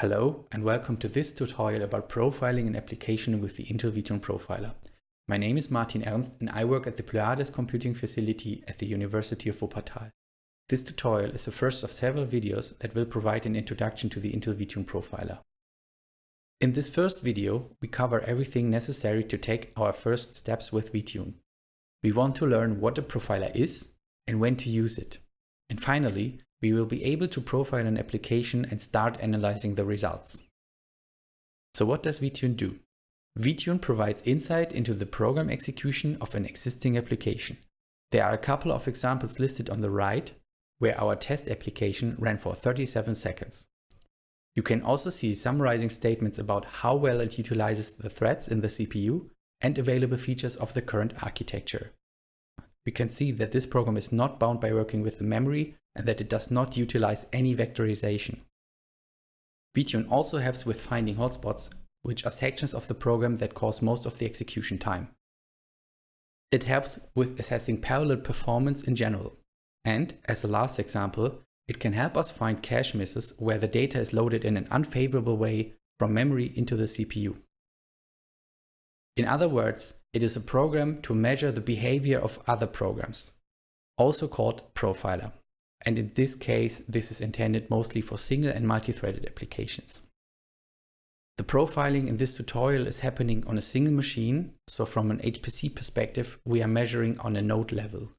Hello and welcome to this tutorial about profiling an application with the Intel VTune Profiler. My name is Martin Ernst and I work at the Pleiades Computing Facility at the University of Wuppertal. This tutorial is the first of several videos that will provide an introduction to the Intel VTune Profiler. In this first video, we cover everything necessary to take our first steps with VTune. We want to learn what a profiler is and when to use it. And finally, we will be able to profile an application and start analyzing the results. So what does VTune do? VTune provides insight into the program execution of an existing application. There are a couple of examples listed on the right, where our test application ran for 37 seconds. You can also see summarizing statements about how well it utilizes the threads in the CPU and available features of the current architecture. We can see that this program is not bound by working with the memory and that it does not utilize any vectorization. VTune also helps with finding hotspots, which are sections of the program that cause most of the execution time. It helps with assessing parallel performance in general. And as a last example, it can help us find cache misses where the data is loaded in an unfavorable way from memory into the CPU. In other words, it is a program to measure the behavior of other programs, also called profiler and in this case this is intended mostly for single and multi-threaded applications. The profiling in this tutorial is happening on a single machine, so from an HPC perspective we are measuring on a node level.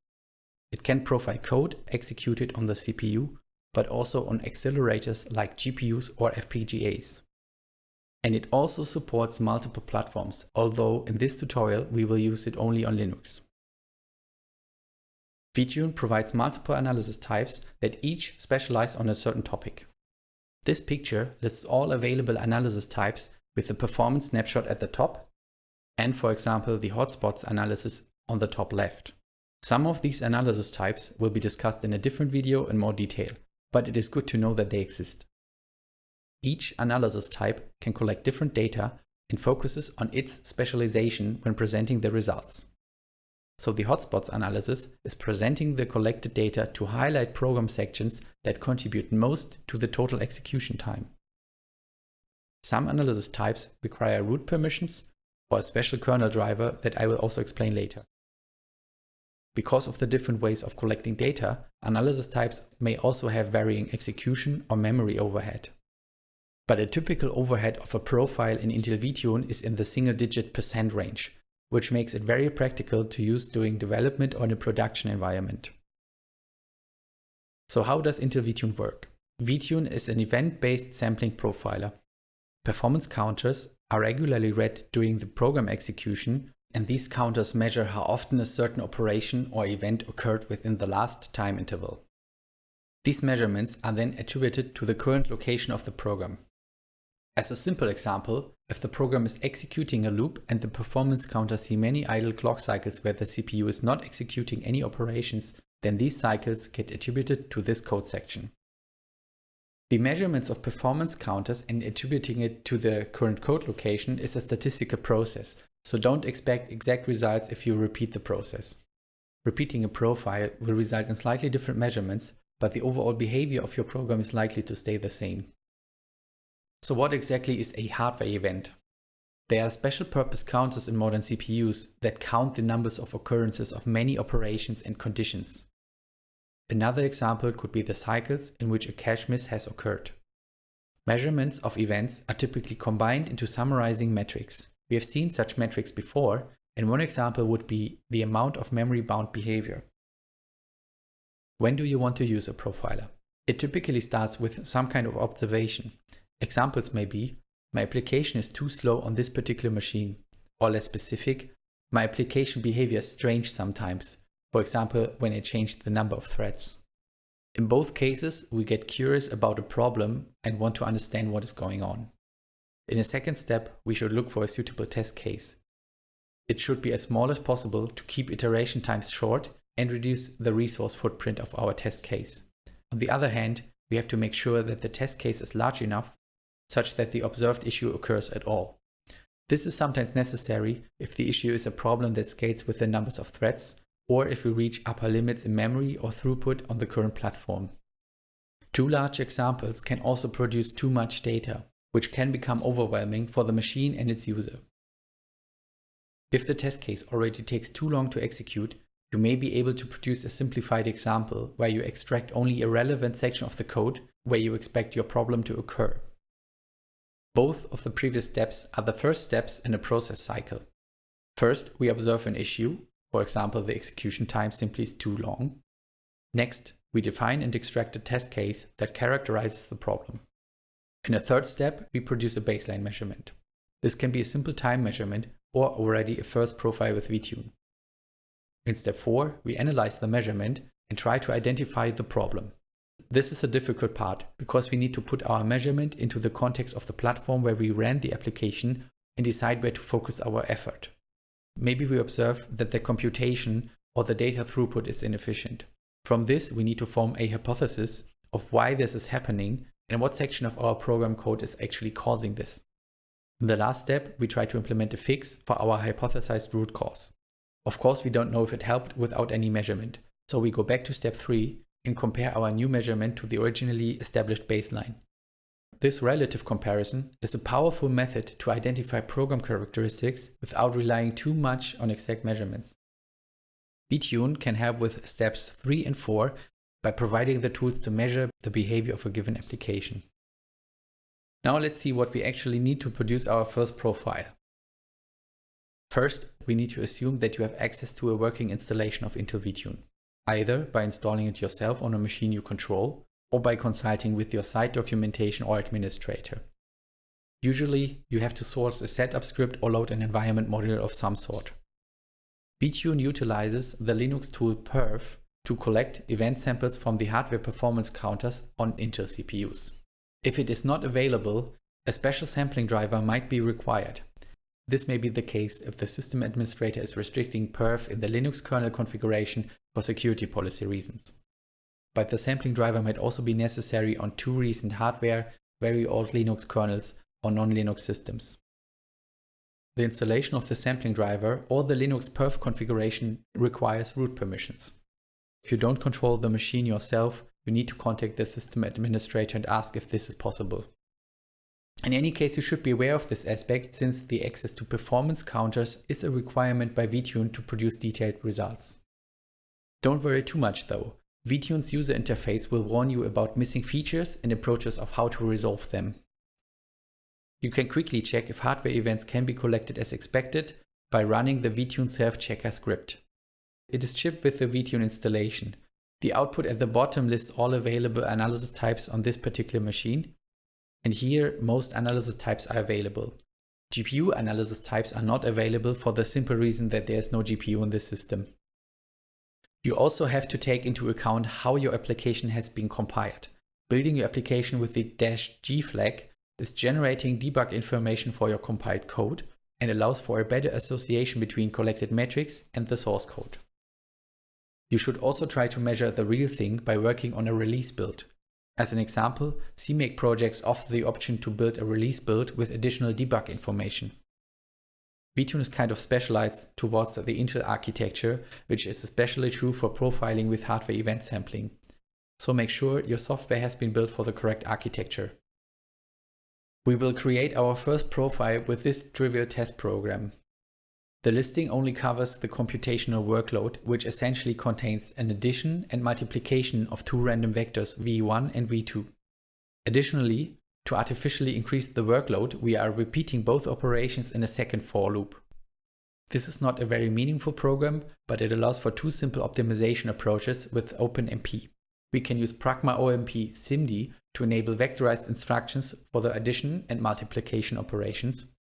It can profile code executed on the CPU, but also on accelerators like GPUs or FPGAs. And it also supports multiple platforms, although in this tutorial we will use it only on Linux. VTune provides multiple analysis types that each specialize on a certain topic. This picture lists all available analysis types with the performance snapshot at the top and for example the hotspots analysis on the top left. Some of these analysis types will be discussed in a different video in more detail, but it is good to know that they exist. Each analysis type can collect different data and focuses on its specialization when presenting the results. So the hotspots analysis is presenting the collected data to highlight program sections that contribute most to the total execution time. Some analysis types require root permissions or a special kernel driver that I will also explain later. Because of the different ways of collecting data, analysis types may also have varying execution or memory overhead. But a typical overhead of a profile in Intel VTune is in the single digit percent range, which makes it very practical to use during development or in a production environment. So how does Intel VTune work? VTune is an event-based sampling profiler. Performance counters are regularly read during the program execution and these counters measure how often a certain operation or event occurred within the last time interval. These measurements are then attributed to the current location of the program. As a simple example, if the program is executing a loop and the performance counter see many idle clock cycles where the CPU is not executing any operations, then these cycles get attributed to this code section. The measurements of performance counters and attributing it to the current code location is a statistical process, so don't expect exact results if you repeat the process. Repeating a profile will result in slightly different measurements, but the overall behavior of your program is likely to stay the same. So what exactly is a hardware event? There are special purpose counters in modern CPUs that count the numbers of occurrences of many operations and conditions. Another example could be the cycles in which a cache miss has occurred. Measurements of events are typically combined into summarizing metrics. We have seen such metrics before, and one example would be the amount of memory-bound behavior. When do you want to use a profiler? It typically starts with some kind of observation. Examples may be, my application is too slow on this particular machine, or less specific, my application behavior is strange sometimes, for example when I changed the number of threads. In both cases, we get curious about a problem and want to understand what is going on. In a second step, we should look for a suitable test case. It should be as small as possible to keep iteration times short and reduce the resource footprint of our test case. On the other hand, we have to make sure that the test case is large enough such that the observed issue occurs at all. This is sometimes necessary if the issue is a problem that scales with the numbers of threads, or if we reach upper limits in memory or throughput on the current platform. Too large examples can also produce too much data. which can become overwhelming for the machine and its user. If the test case already takes too long to execute, you may be able to produce a simplified example where you extract only a relevant section of the code where you expect your problem to occur. Both of the previous steps are the first steps in a process cycle. First, we observe an issue, for example, the execution time simply is too long. Next, we define and extract a test case that characterizes the problem. In a third step, we produce a baseline measurement. This can be a simple time measurement or already a first profile with vTune. In step 4, we analyze the measurement and try to identify the problem. This is a difficult part because we need to put our measurement into the context of the platform where we ran the application and decide where to focus our effort. Maybe we observe that the computation or the data throughput is inefficient. From this, we need to form a hypothesis of why this is happening and what section of our program code is actually causing this. In the last step, we try to implement a fix for our hypothesized root cause. Of course, we don't know if it helped without any measurement, so we go back to step 3 and compare our new measurement to the originally established baseline. This relative comparison is a powerful method to identify program characteristics without relying too much on exact measurements. vTune can help with steps 3 and 4 by providing the tools to measure the behavior of a given application. Now let's see what we actually need to produce our first profile. First, we need to assume that you have access to a working installation of Intel vTune, either by installing it yourself on a machine you control or by consulting with your site documentation or administrator. Usually, you have to source a setup script or load an environment module of some sort. vTune utilizes the Linux tool perf to collect event samples from the hardware performance counters on Intel CPUs. If it is not available, a special sampling driver might be required. This may be the case if the system administrator is restricting perf in the Linux kernel configuration for security policy reasons but the sampling driver might also be necessary on two recent hardware, very old Linux kernels or non-Linux systems. The installation of the sampling driver or the Linux perf configuration requires root permissions. If you don't control the machine yourself, you need to contact the system administrator and ask if this is possible. In any case, you should be aware of this aspect since the access to performance counters is a requirement by vTune to produce detailed results. Don't worry too much though, vTune's user interface will warn you about missing features and approaches of how to resolve them. You can quickly check if hardware events can be collected as expected by running the vTune self-checker script. It is shipped with the vTune installation. The output at the bottom lists all available analysis types on this particular machine. And here, most analysis types are available. GPU analysis types are not available for the simple reason that there is no GPU in this system. You also have to take into account how your application has been compiled. Building your application with the dash "-g flag is generating debug information for your compiled code and allows for a better association between collected metrics and the source code. You should also try to measure the real thing by working on a release build. As an example, CMake projects offer the option to build a release build with additional debug information vTune is kind of specialized towards the Intel architecture, which is especially true for profiling with hardware event sampling. So make sure your software has been built for the correct architecture. We will create our first profile with this trivial test program. The listing only covers the computational workload, which essentially contains an addition and multiplication of two random vectors v1 and v2. Additionally, to artificially increase the workload, we are repeating both operations in a second for loop. This is not a very meaningful program, but it allows for two simple optimization approaches with OpenMP. We can use Pragma OMP SIMD to enable vectorized instructions for the addition and multiplication operations.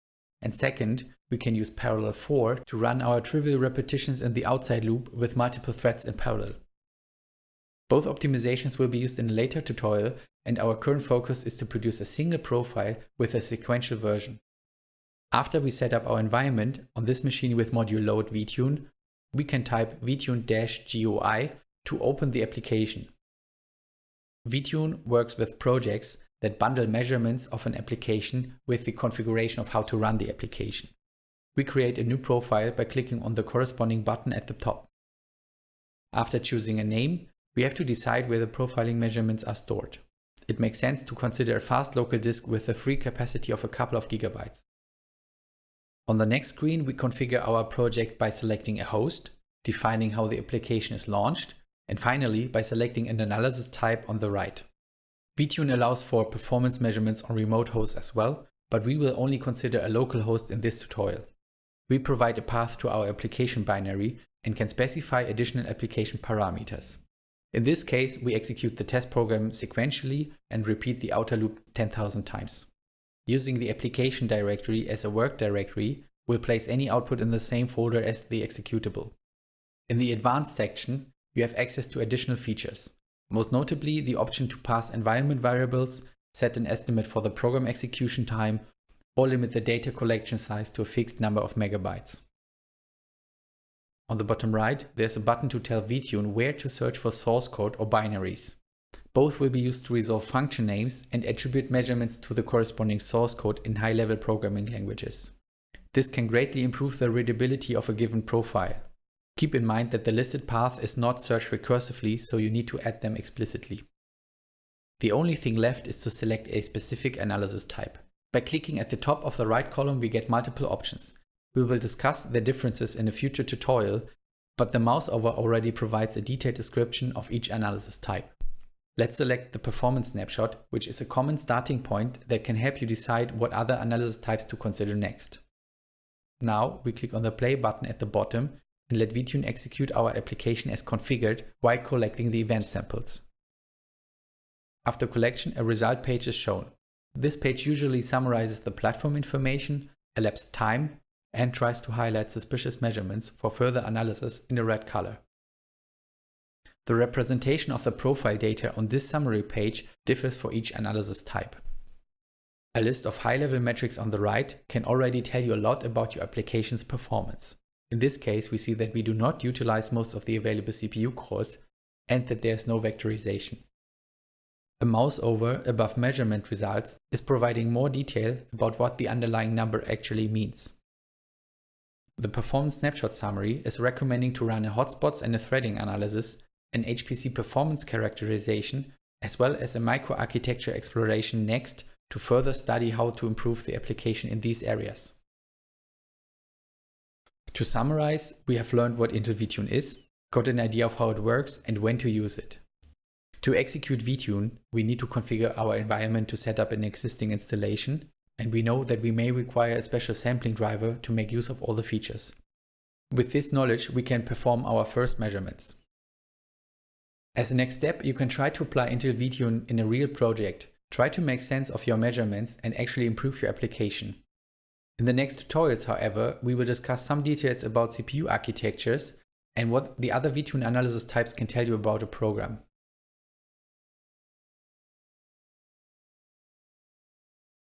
And second, we can use Parallel for to run our trivial repetitions in the outside loop with multiple threads in parallel. Both optimizations will be used in a later tutorial and our current focus is to produce a single profile with a sequential version. After we set up our environment on this machine with module load vtune, we can type vtune-gui to open the application. vtune works with projects that bundle measurements of an application with the configuration of how to run the application. We create a new profile by clicking on the corresponding button at the top. After choosing a name, we have to decide where the profiling measurements are stored. it makes sense to consider a fast local disk with a free capacity of a couple of gigabytes. On the next screen, we configure our project by selecting a host, defining how the application is launched, and finally by selecting an analysis type on the right. vTune allows for performance measurements on remote hosts as well, but we will only consider a local host in this tutorial. We provide a path to our application binary and can specify additional application parameters. In this case, we execute the test program sequentially and repeat the outer loop 10,000 times. Using the application directory as a work directory we'll place any output in the same folder as the executable. In the advanced section, you have access to additional features, most notably the option to pass environment variables, set an estimate for the program execution time, or limit the data collection size to a fixed number of megabytes. On the bottom right, there's a button to tell vTune where to search for source code or binaries. Both will be used to resolve function names and attribute measurements to the corresponding source code in high-level programming languages. This can greatly improve the readability of a given profile. Keep in mind that the listed path is not searched recursively, so you need to add them explicitly. The only thing left is to select a specific analysis type. By clicking at the top of the right column, we get multiple options. We will discuss the differences in a future tutorial, but the mouseover already provides a detailed description of each analysis type. Let's select the performance snapshot, which is a common starting point that can help you decide what other analysis types to consider next. Now we click on the play button at the bottom and let vTune execute our application as configured while collecting the event samples. After collection, a result page is shown. This page usually summarizes the platform information, elapsed time, and tries to highlight suspicious measurements for further analysis in a red color. The representation of the profile data on this summary page differs for each analysis type. A list of high-level metrics on the right can already tell you a lot about your application's performance. In this case, we see that we do not utilize most of the available CPU cores and that there's no vectorization. A mouse over above measurement results is providing more detail about what the underlying number actually means. The performance snapshot summary is recommending to run a hotspots and a threading analysis, an HPC performance characterization, as well as a microarchitecture exploration next to further study how to improve the application in these areas. To summarize, we have learned what Intel vTune is, got an idea of how it works and when to use it. To execute vTune, we need to configure our environment to set up an existing installation and we know that we may require a special sampling driver to make use of all the features. With this knowledge, we can perform our first measurements. As a next step, you can try to apply Intel vTune in a real project. Try to make sense of your measurements and actually improve your application. In the next tutorials, however, we will discuss some details about CPU architectures and what the other vTune analysis types can tell you about a program.